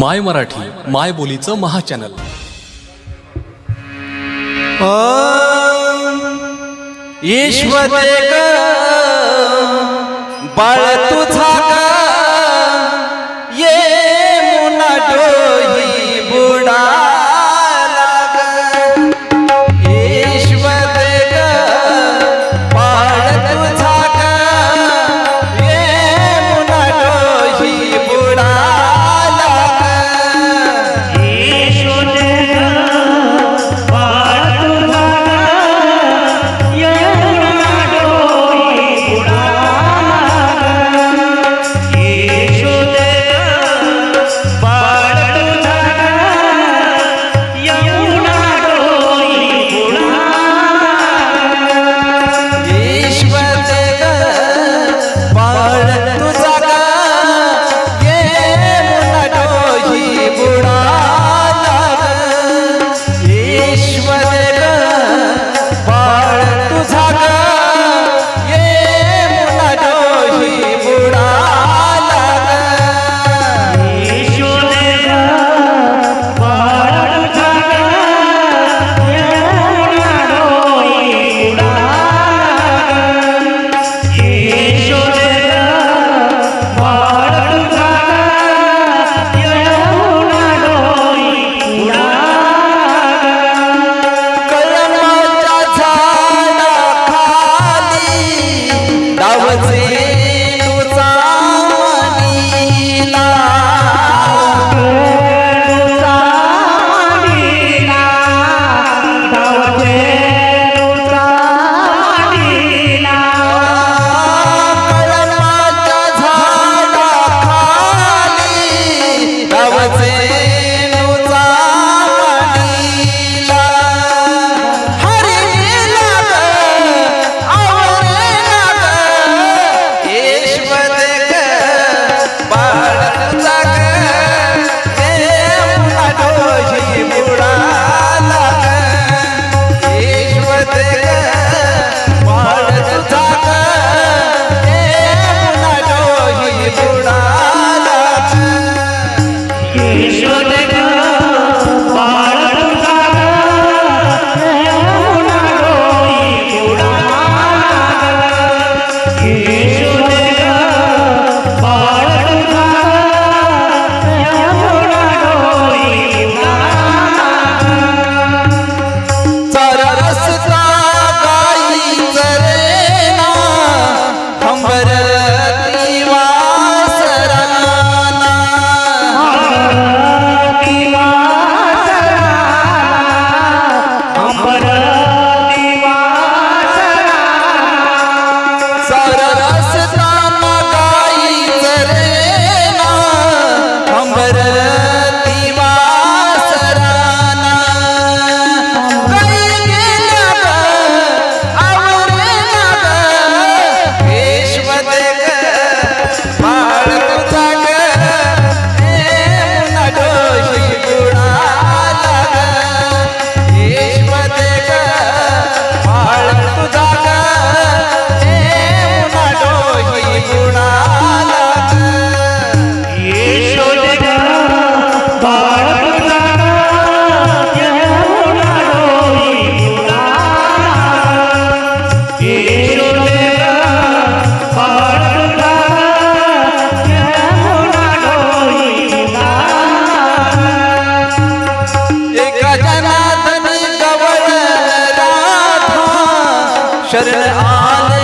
माय मराठी माय बोलीचं महाचॅनल. ईश्वर बाळ शरण आल